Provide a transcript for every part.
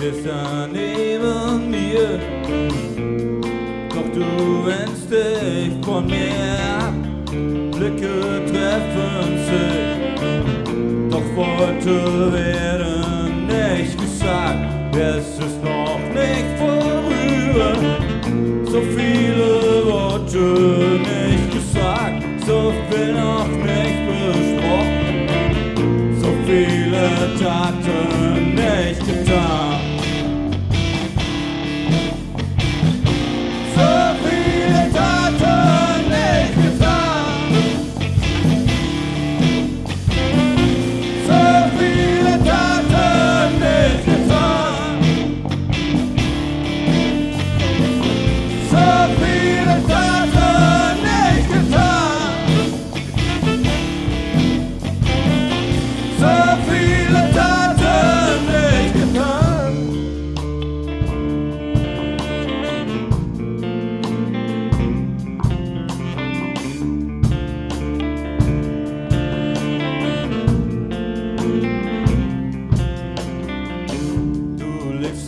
da neben mir. Doch du wendest dich von mir ab. Blicke treffen sich. Doch Worte werden nicht gesagt. Es ist noch nicht vorüber. So viele Worte nicht gesagt. So viel noch nicht besprochen. So viele Taten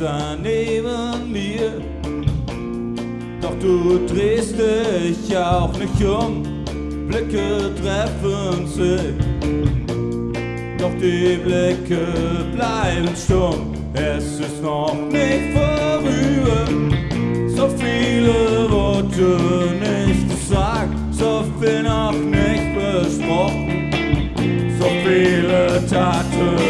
Da neben mir, doch du drehst dich auch nicht um. Blicke treffen sich, doch die Blicke bleiben stumm. Es ist noch nicht vorüber, so viele Worte nicht gesagt, so viel noch nicht besprochen, so viele Taten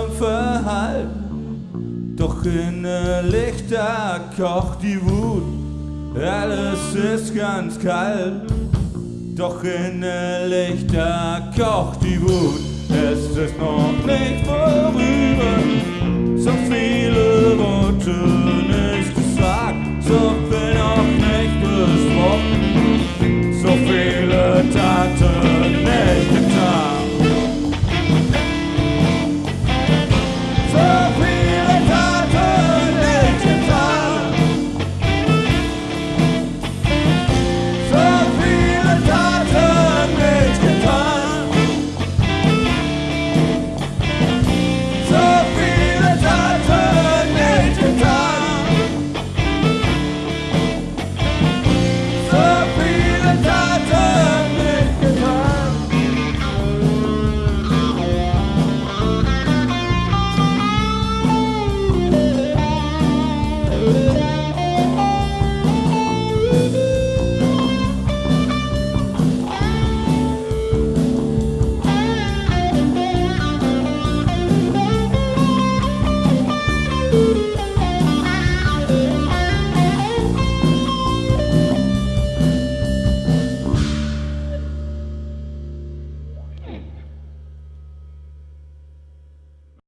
Sturm verhallt. Doch innerlich da kocht die Wut, alles ist ganz kalt. Doch innerlich da kocht die Wut, es ist noch nicht vorüber.